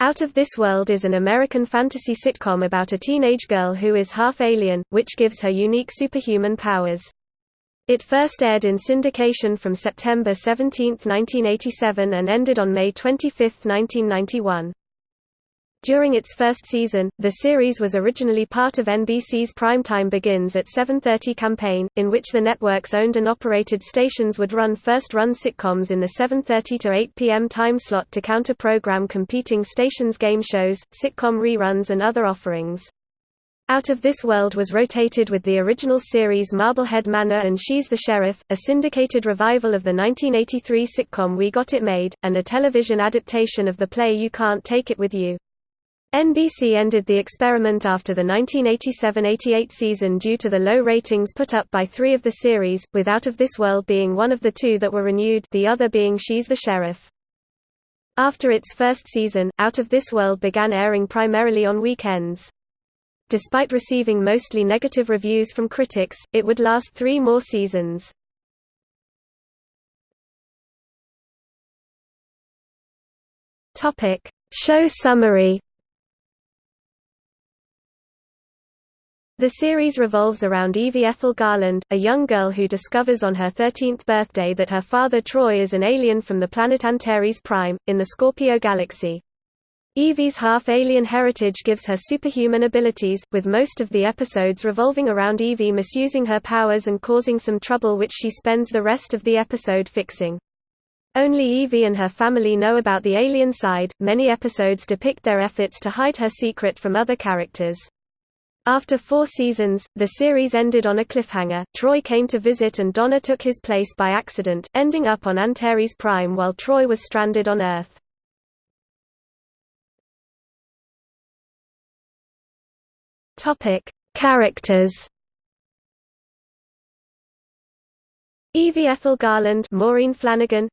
Out of This World is an American fantasy sitcom about a teenage girl who is half alien, which gives her unique superhuman powers. It first aired in syndication from September 17, 1987 and ended on May 25, 1991. During its first season, the series was originally part of NBC's Primetime Begins at 7.30 campaign, in which the network's owned and operated stations would run first-run sitcoms in the 7.30 to 8 p.m. time slot to counter-program competing stations' game shows, sitcom reruns and other offerings. Out of This World was rotated with the original series Marblehead Manor and She's the Sheriff, a syndicated revival of the 1983 sitcom We Got It Made, and a television adaptation of the play You Can't Take It With You. NBC ended the experiment after the 1987–88 season due to the low ratings put up by three of the series, with Out of This World being one of the two that were renewed the other being She's the Sheriff. After its first season, Out of This World began airing primarily on weekends. Despite receiving mostly negative reviews from critics, it would last three more seasons. Show summary The series revolves around Evie Ethel Garland, a young girl who discovers on her 13th birthday that her father Troy is an alien from the planet Antares Prime, in the Scorpio galaxy. Evie's half-alien heritage gives her superhuman abilities, with most of the episodes revolving around Evie misusing her powers and causing some trouble which she spends the rest of the episode fixing. Only Evie and her family know about the alien side. Many episodes depict their efforts to hide her secret from other characters. After four seasons, the series ended on a cliffhanger. Troy came to visit and Donna took his place by accident, ending up on Antares Prime while Troy was stranded on Earth. Topic: Characters. Evie Ethel Garland, Maureen Flanagan,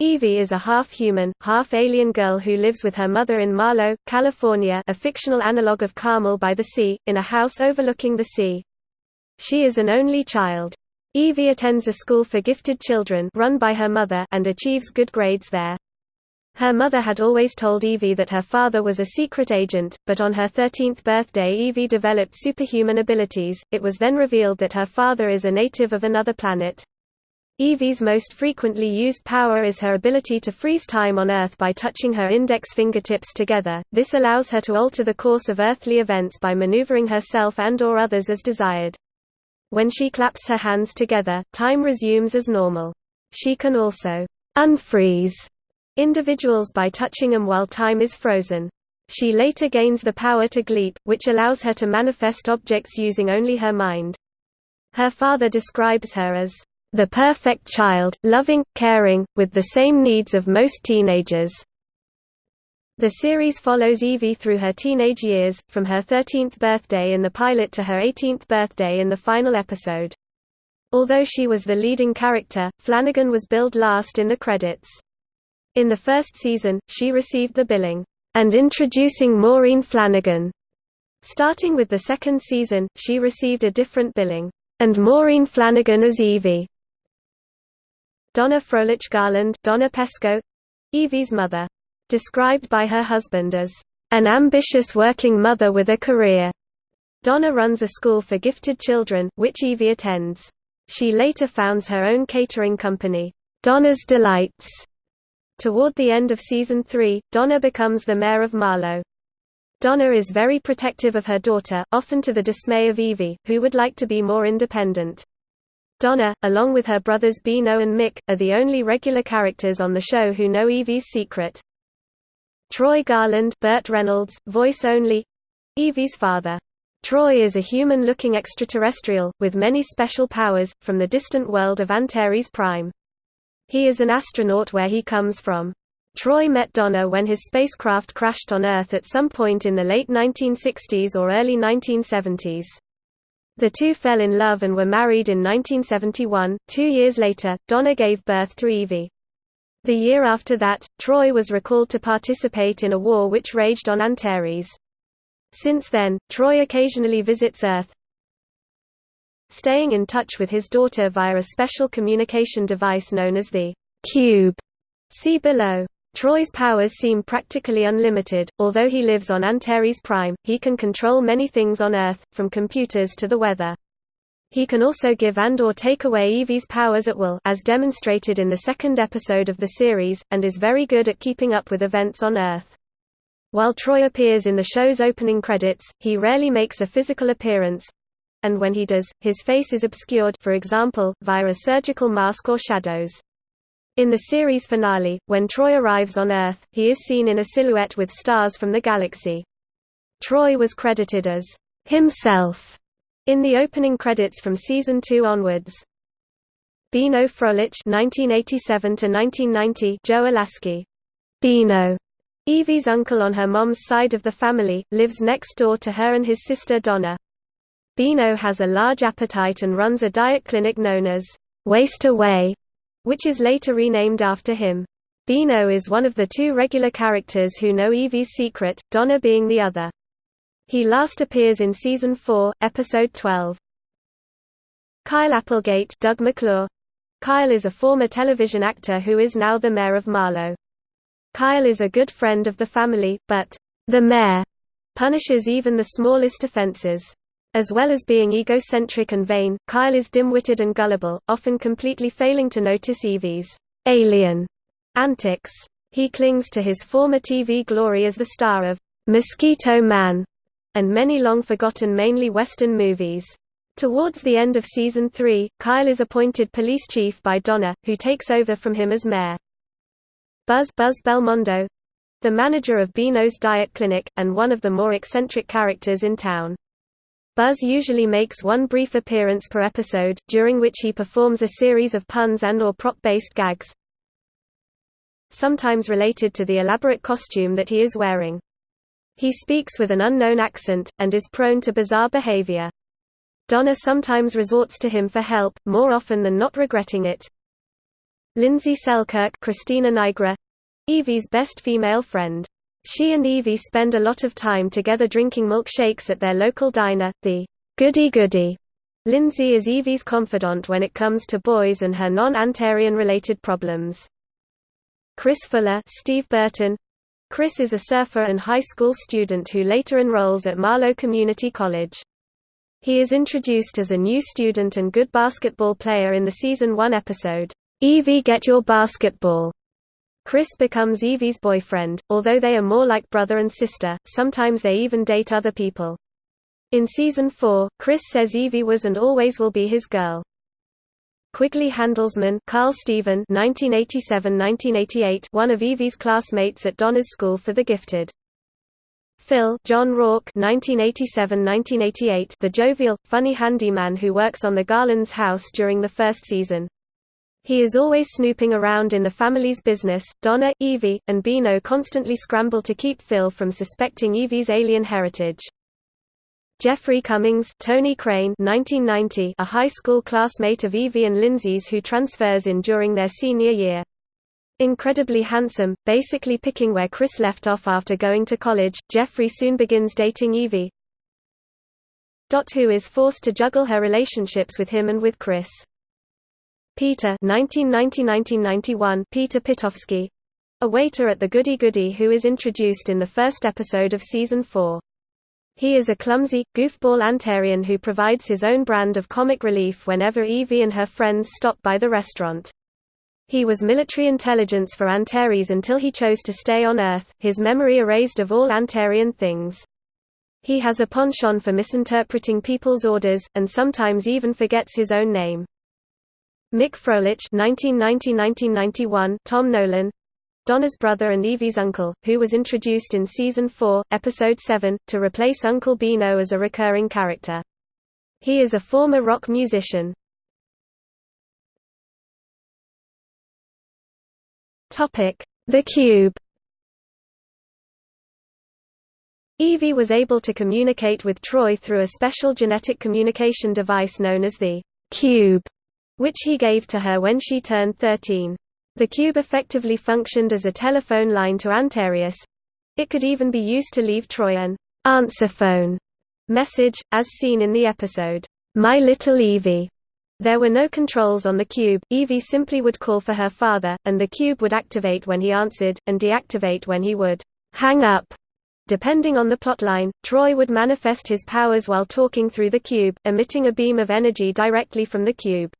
Evie is a half-human, half-alien girl who lives with her mother in Marlow, California a fictional analogue of Carmel by the Sea, in a house overlooking the sea. She is an only child. Evie attends a school for gifted children run by her mother and achieves good grades there. Her mother had always told Evie that her father was a secret agent, but on her 13th birthday Evie developed superhuman abilities. It was then revealed that her father is a native of another planet. Evie's most frequently used power is her ability to freeze time on Earth by touching her index fingertips together, this allows her to alter the course of earthly events by maneuvering herself and or others as desired. When she claps her hands together, time resumes as normal. She can also unfreeze individuals by touching them while time is frozen. She later gains the power to gleep, which allows her to manifest objects using only her mind. Her father describes her as the perfect child, loving, caring, with the same needs of most teenagers. The series follows Evie through her teenage years, from her 13th birthday in the pilot to her 18th birthday in the final episode. Although she was the leading character, Flanagan was billed last in the credits. In the first season, she received the billing, and introducing Maureen Flanagan. Starting with the second season, she received a different billing, and Maureen Flanagan as Evie. Donna Froelich Garland Donna Pescow, Evie's mother. Described by her husband as, "...an ambitious working mother with a career." Donna runs a school for gifted children, which Evie attends. She later founds her own catering company, Donna's Delights. Toward the end of season 3, Donna becomes the mayor of Marlow. Donna is very protective of her daughter, often to the dismay of Evie, who would like to be more independent. Donna, along with her brothers Beano and Mick, are the only regular characters on the show who know Evie's secret. Troy Garland Burt Reynolds, voice only Evie's father. Troy is a human-looking extraterrestrial, with many special powers, from the distant world of Antares Prime. He is an astronaut where he comes from. Troy met Donna when his spacecraft crashed on Earth at some point in the late 1960s or early 1970s. The two fell in love and were married in 1971. Two years later, Donna gave birth to Evie. The year after that, Troy was recalled to participate in a war which raged on Antares. Since then, Troy occasionally visits Earth, staying in touch with his daughter via a special communication device known as the Cube. See below. Troy's powers seem practically unlimited, although he lives on Antares Prime, he can control many things on Earth, from computers to the weather. He can also give and or take away Evie's powers at will as demonstrated in the second episode of the series, and is very good at keeping up with events on Earth. While Troy appears in the show's opening credits, he rarely makes a physical appearance, and when he does, his face is obscured for example, via a surgical mask or shadows. In the series finale, when Troy arrives on Earth, he is seen in a silhouette with stars from the galaxy. Troy was credited as himself in the opening credits from season 2 onwards. Beano Froelich (1987–1990), Joe Alaskey, Beano, Evie's uncle on her mom's side of the family, lives next door to her and his sister Donna. Beano has a large appetite and runs a diet clinic known as Waste Away which is later renamed after him. Beano is one of the two regular characters who know Evie's secret, Donna being the other. He last appears in Season 4, Episode 12. Kyle Applegate Doug McClure. Kyle is a former television actor who is now the mayor of Marlow. Kyle is a good friend of the family, but the mayor punishes even the smallest offenses. As well as being egocentric and vain, Kyle is dim-witted and gullible, often completely failing to notice Evie's alien antics. He clings to his former TV glory as the star of Mosquito Man and many long-forgotten mainly Western movies. Towards the end of season 3, Kyle is appointed police chief by Donna, who takes over from him as mayor. Buzz Buzz Belmondo the manager of Beano's Diet Clinic, and one of the more eccentric characters in town. Buzz usually makes one brief appearance per episode, during which he performs a series of puns and or prop-based gags, sometimes related to the elaborate costume that he is wearing. He speaks with an unknown accent, and is prone to bizarre behavior. Donna sometimes resorts to him for help, more often than not regretting it. Lindsay Selkirk Christina Nigra, Evie's best female friend. She and Evie spend a lot of time together drinking milkshakes at their local diner, the Goody Goody. Lindsay is Evie's confidant when it comes to boys and her non-Antarian related problems. Chris Fuller Steve Burton. Chris is a surfer and high school student who later enrolls at Marlow Community College. He is introduced as a new student and good basketball player in the season 1 episode, Evie Get Your Basketball. Chris becomes Evie's boyfriend, although they are more like brother and sister, sometimes they even date other people. In season 4, Chris says Evie was and always will be his girl. Quigley Handelsman Carl Steven 1987–1988 one of Evie's classmates at Donna's School for the Gifted. Phil John Roarke 1987–1988 the jovial, funny handyman who works on the Garlands' house during the first season. He is always snooping around in the family's business. Donna, Evie, and Beano constantly scramble to keep Phil from suspecting Evie's alien heritage. Jeffrey Cummings Tony Crane 1990, a high school classmate of Evie and Lindsay's who transfers in during their senior year. Incredibly handsome, basically picking where Chris left off after going to college, Jeffrey soon begins dating Evie. Dot, Who is forced to juggle her relationships with him and with Chris. Peter 1990–1991 Peter Pitofsky, a waiter at the Goody Goody who is introduced in the first episode of season 4. He is a clumsy, goofball Antarian who provides his own brand of comic relief whenever Evie and her friends stop by the restaurant. He was military intelligence for Antares until he chose to stay on Earth, his memory erased of all Antarian things. He has a penchant for misinterpreting people's orders, and sometimes even forgets his own name. Mick Froelich (1990–1991), Tom Nolan, Donna's brother and Evie's uncle, who was introduced in season 4, episode 7, to replace Uncle Beano as a recurring character. He is a former rock musician. Topic: The Cube. Evie was able to communicate with Troy through a special genetic communication device known as the Cube which he gave to her when she turned 13. The cube effectively functioned as a telephone line to Antares. It could even be used to leave Troy an answer phone message, as seen in the episode, My Little Evie. There were no controls on the cube, Evie simply would call for her father, and the cube would activate when he answered, and deactivate when he would hang up. Depending on the plotline, Troy would manifest his powers while talking through the cube, emitting a beam of energy directly from the cube.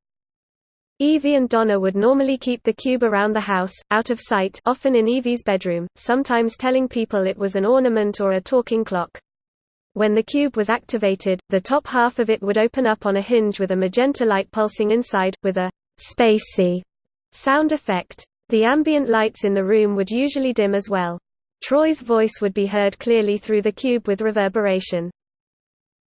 Evie and Donna would normally keep the cube around the house, out of sight often in Evie's bedroom, sometimes telling people it was an ornament or a talking clock. When the cube was activated, the top half of it would open up on a hinge with a magenta light pulsing inside, with a «spacey» sound effect. The ambient lights in the room would usually dim as well. Troy's voice would be heard clearly through the cube with reverberation.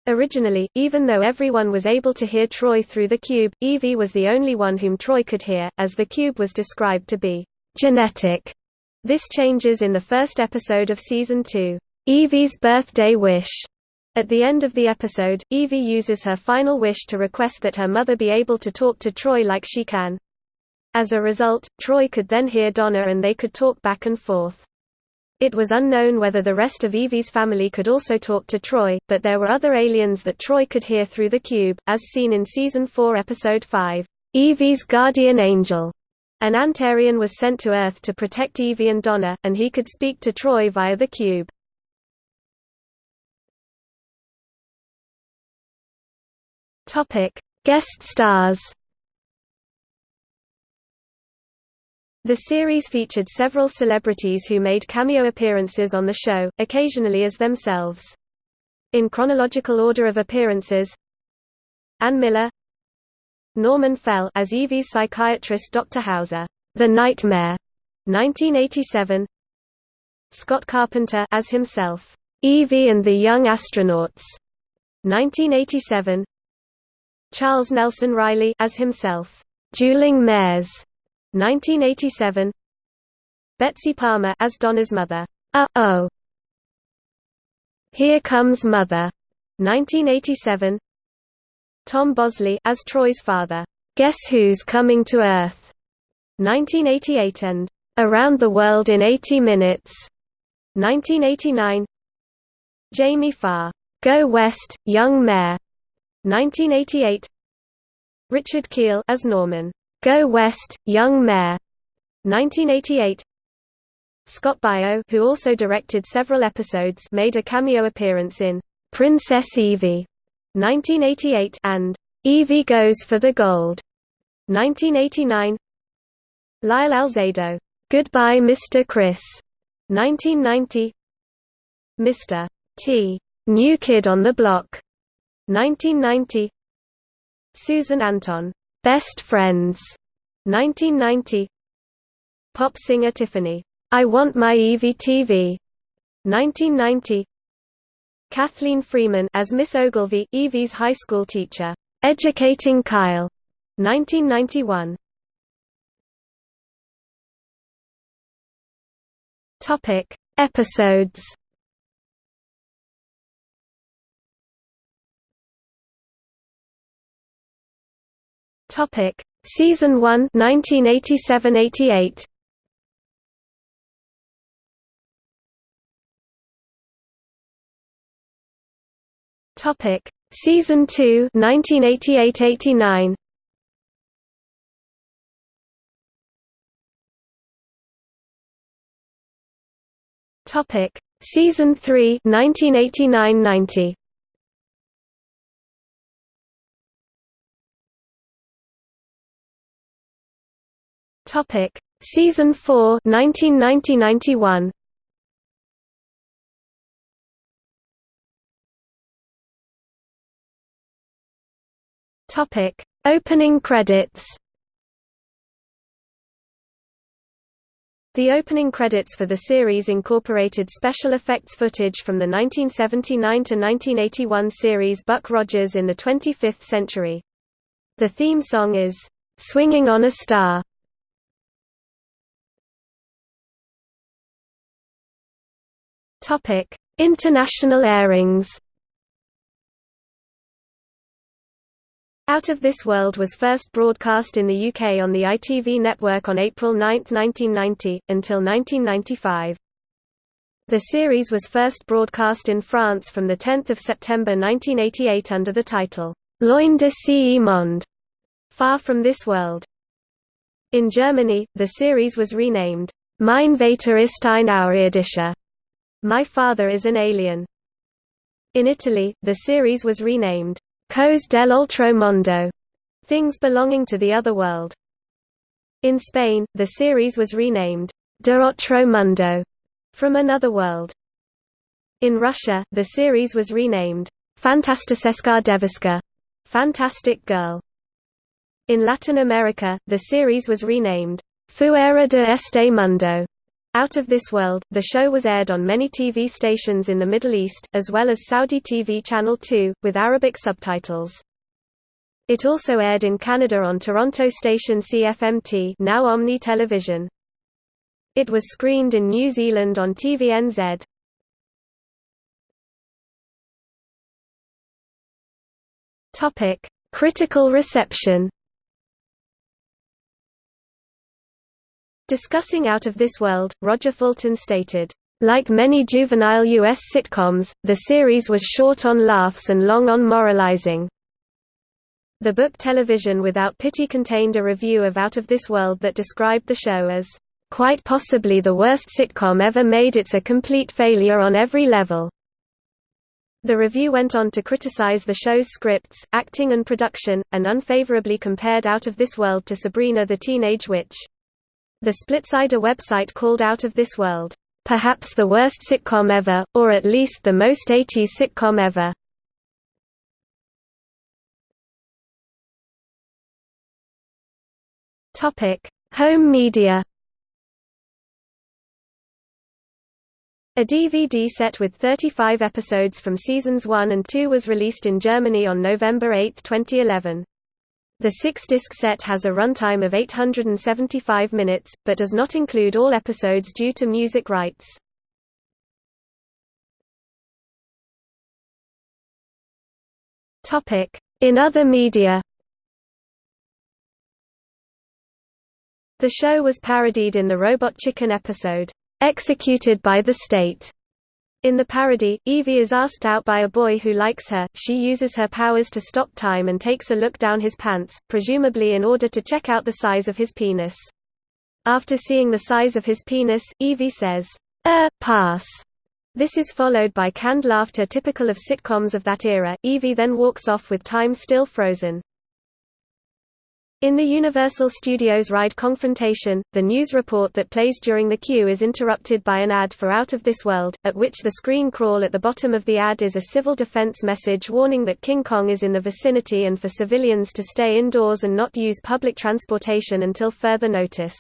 Originally, even though everyone was able to hear Troy through the cube, Evie was the only one whom Troy could hear, as the cube was described to be genetic. This changes in the first episode of Season 2, Evie's Birthday Wish. At the end of the episode, Evie uses her final wish to request that her mother be able to talk to Troy like she can. As a result, Troy could then hear Donna and they could talk back and forth. It was unknown whether the rest of Evie's family could also talk to Troy, but there were other aliens that Troy could hear through the cube, as seen in Season 4 Episode 5, Evie's Guardian Angel. An Antarian was sent to Earth to protect Evie and Donna, and he could speak to Troy via the cube. Guest stars The series featured several celebrities who made cameo appearances on the show, occasionally as themselves. In chronological order of appearances Ann Miller Norman Fell as Evie's psychiatrist Dr. Hauser, The Nightmare, 1987 Scott Carpenter as himself, Evie and the Young Astronauts, 1987 Charles Nelson Reilly as himself, Dueling Mares, 1987 Betsy Palmer as Donna's mother. Uh-oh. Here Comes Mother. 1987 Tom Bosley as Troy's father. Guess Who's Coming to Earth. 1988 and Around the World in 80 Minutes. 1989 Jamie Farr. Go West, Young Mayor. 1988 Richard Kiel as Norman. Go West, Young Mayor. 1988 Scott Baio who also directed several episodes made a cameo appearance in Princess Evie 1988 and Evie Goes for the Gold 1989 Lyle Alzado Goodbye Mr. Chris 1990 Mr. T New Kid on the Block 1990 Susan Anton Best Friends, 1990 Pop singer Tiffany, I Want My Evie TV, 1990 Kathleen Freeman as Miss Ogilvy, Evie's high school teacher, Educating Kyle, 1991 Topic Episodes Topic: Season 1 1987-88. Topic: Season 2 1988-89. Topic: Season 3 1989-90. Topic: Season 4 1990-91. Topic: Opening credits. The opening credits for the series incorporated special effects footage from the 1979–1981 series Buck Rogers in the 25th Century. The theme song is, "'Swinging on a Star' International airings. Out of This World was first broadcast in the UK on the ITV network on April 9, 1990, until 1995. The series was first broadcast in France from 10 September 1988 under the title, Loin de ce monde, Far from This World. In Germany, the series was renamed Mein Vater ist ein Außerirdischer. My Father is an Alien. In Italy, the series was renamed Cose dell'altro mondo, Things Belonging to the Other World. In Spain, the series was renamed De Otro Mundo, From Another World. In Russia, the series was renamed Fantasticheska Deviska, Fantastic Girl. In Latin America, the series was renamed Fuera de este mundo. Out of This World, the show was aired on many TV stations in the Middle East, as well as Saudi TV Channel 2, with Arabic subtitles. It also aired in Canada on Toronto station CFMT now Omni Television. It was screened in New Zealand on TVNZ. Critical reception Discussing Out of This World, Roger Fulton stated, like many juvenile U.S. sitcoms, the series was short on laughs and long on moralizing. The book Television Without Pity contained a review of Out of This World that described the show as, "...quite possibly the worst sitcom ever made it's a complete failure on every level." The review went on to criticize the show's scripts, acting and production, and unfavorably compared Out of This World to Sabrina the Teenage Witch. The Splitsider website called Out of This World, "...perhaps the worst sitcom ever, or at least the most 80s sitcom ever." Home media A DVD set with 35 episodes from seasons 1 and 2 was released in Germany on November 8, 2011. The six-disc set has a runtime of 875 minutes, but does not include all episodes due to music rights. In other media The show was parodied in the Robot Chicken episode, "'Executed by the State' In the parody, Evie is asked out by a boy who likes her, she uses her powers to stop time and takes a look down his pants, presumably in order to check out the size of his penis. After seeing the size of his penis, Evie says, Er, pass. This is followed by canned laughter typical of sitcoms of that era. Evie then walks off with time still frozen. In the Universal Studios ride Confrontation, the news report that plays during the queue is interrupted by an ad for Out of This World, at which the screen crawl at the bottom of the ad is a civil defense message warning that King Kong is in the vicinity and for civilians to stay indoors and not use public transportation until further notice.